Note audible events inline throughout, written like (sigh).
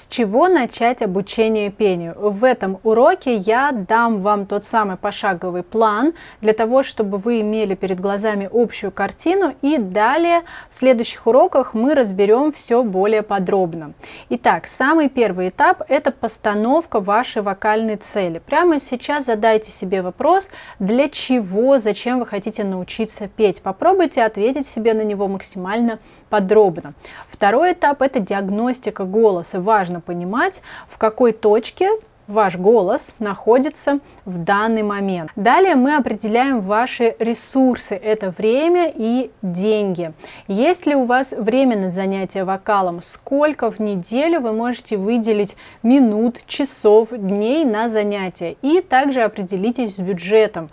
С чего начать обучение пению? В этом уроке я дам вам тот самый пошаговый план для того, чтобы вы имели перед глазами общую картину и далее в следующих уроках мы разберем все более подробно. Итак, самый первый этап это постановка вашей вокальной цели. Прямо сейчас задайте себе вопрос, для чего, зачем вы хотите научиться петь. Попробуйте ответить себе на него максимально подробно. Второй этап это диагностика голоса важно понимать, в какой точке ваш голос находится в данный момент. Далее мы определяем ваши ресурсы, это время и деньги. Есть ли у вас время на занятие вокалом, сколько в неделю вы можете выделить минут, часов, дней на занятия. И также определитесь с бюджетом.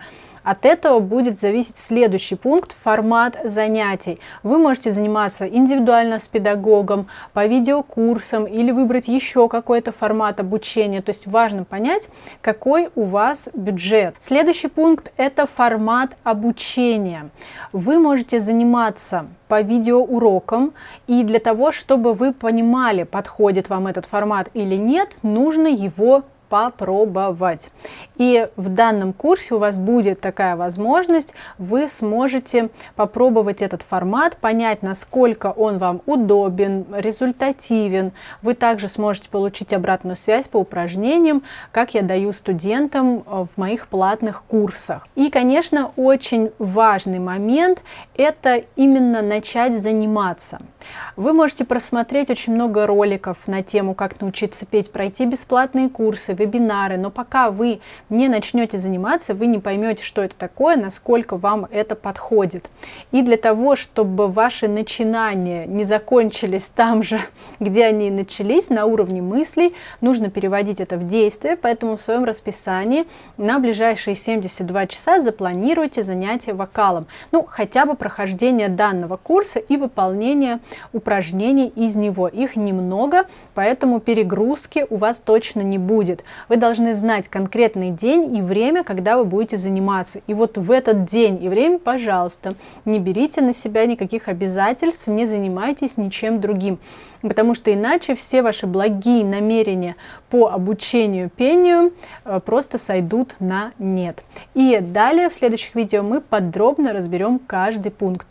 От этого будет зависеть следующий пункт – формат занятий. Вы можете заниматься индивидуально с педагогом, по видеокурсам или выбрать еще какой-то формат обучения. То есть важно понять, какой у вас бюджет. Следующий пункт – это формат обучения. Вы можете заниматься по видеоурокам, и для того, чтобы вы понимали, подходит вам этот формат или нет, нужно его попробовать. И в данном курсе у вас будет такая возможность, вы сможете попробовать этот формат, понять, насколько он вам удобен, результативен. Вы также сможете получить обратную связь по упражнениям, как я даю студентам э, в моих платных курсах. И, конечно, очень важный момент – это именно начать заниматься. Вы можете просмотреть очень много роликов на тему, как научиться петь, пройти бесплатные курсы, вебинары, но пока вы не начнете заниматься, вы не поймете, что это такое, насколько вам это подходит. И для того, чтобы ваши начинания не закончились там же, (laughs) где они начались, на уровне мыслей, нужно переводить это в действие, поэтому в своем расписании на ближайшие 72 часа запланируйте занятия вокалом. Ну, хотя бы прохождение данного курса и выполнение упражнений из него. Их немного, поэтому перегрузки у вас точно не будет. Вы должны знать конкретный день и время, когда вы будете заниматься. И вот в этот день и время, пожалуйста, не берите на себя никаких обязательств, не занимайтесь ничем другим. Потому что иначе все ваши благие намерения по обучению пению э, просто сойдут на нет. И далее в следующих видео мы подробно разберем каждый пункт.